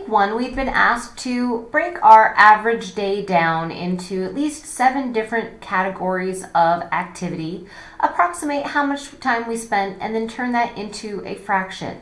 week one, we've been asked to break our average day down into at least seven different categories of activity, approximate how much time we spent, and then turn that into a fraction.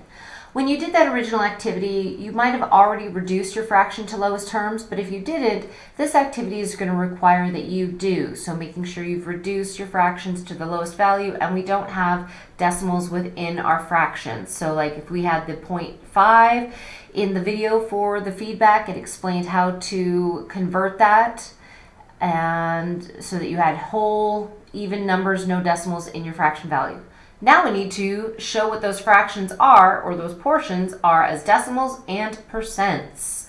When you did that original activity, you might have already reduced your fraction to lowest terms, but if you didn't, this activity is going to require that you do. So making sure you've reduced your fractions to the lowest value and we don't have decimals within our fractions. So like if we had the 0.5 in the video for the feedback, it explained how to convert that and so that you had whole, even numbers, no decimals in your fraction value. Now we need to show what those fractions are, or those portions are as decimals and percents.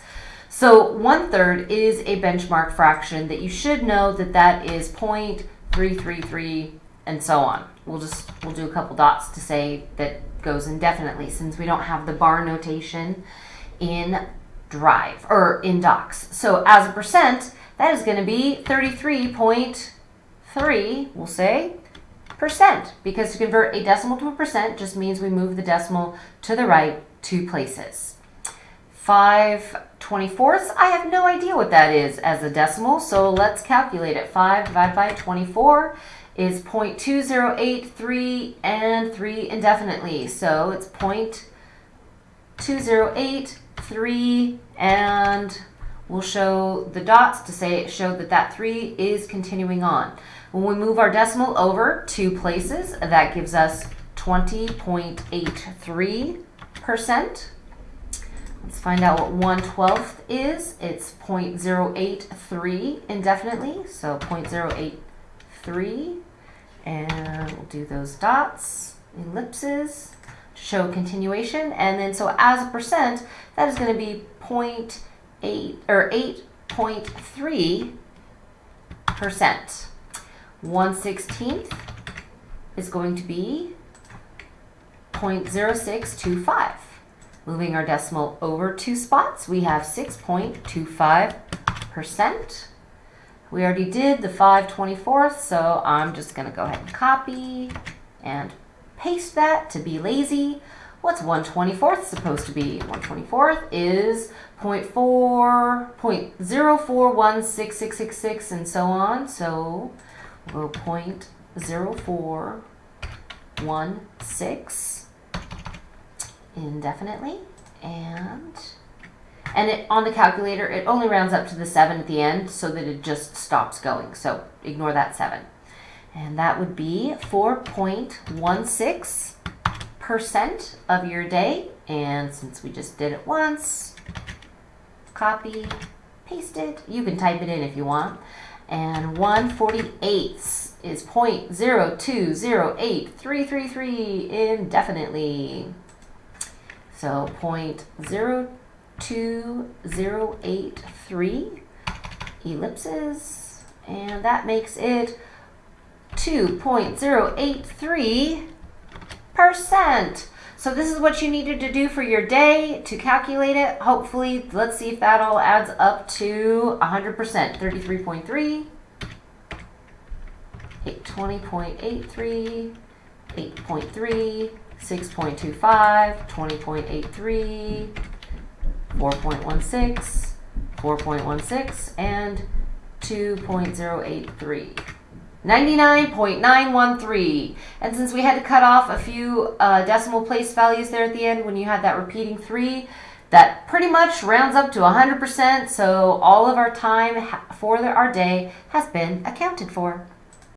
So one third is a benchmark fraction that you should know that that is 0.333 and so on. We'll just, we'll do a couple dots to say that goes indefinitely since we don't have the bar notation in Drive, or in Docs. So as a percent, that is gonna be 33.3, we'll say, percent because to convert a decimal to a percent just means we move the decimal to the right two places. 5 24ths, I have no idea what that is as a decimal, so let's calculate it. 5 divided by 24 is 0.2083 and 3 indefinitely, so it's 0.2083 and we'll show the dots to say it showed that that 3 is continuing on. When we move our decimal over two places, that gives us 20.83%. Let's find out what 1 12th is. It's 0.083 indefinitely, so 0.083. And we'll do those dots, ellipses, show continuation. And then so as a percent, that is going to be 0.8 or 8.3 percent. 1 16th is going to be 0.0625. Moving our decimal over two spots, we have 6.25%. We already did the 5 24th, so I'm just going to go ahead and copy and paste that to be lazy. What's 1 24th supposed to be? 1 24th is 0.4, 0.04166666 and so on. So we'll point 0416 indefinitely and and it, on the calculator it only rounds up to the 7 at the end so that it just stops going so ignore that 7 and that would be 4.16 percent of your day and since we just did it once copy paste it you can type it in if you want and 1 48ths is 0.0208333 indefinitely. So 0.02083 ellipses, and that makes it 2.083 percent. So this is what you needed to do for your day to calculate it. Hopefully, let's see if that all adds up to 100%. 33.3, 20.83, 8.3, 6.25, 20.83, 4.16, 4.16, and 2.083. 99.913. And since we had to cut off a few uh, decimal place values there at the end when you had that repeating 3, that pretty much rounds up to 100%, so all of our time for our day has been accounted for.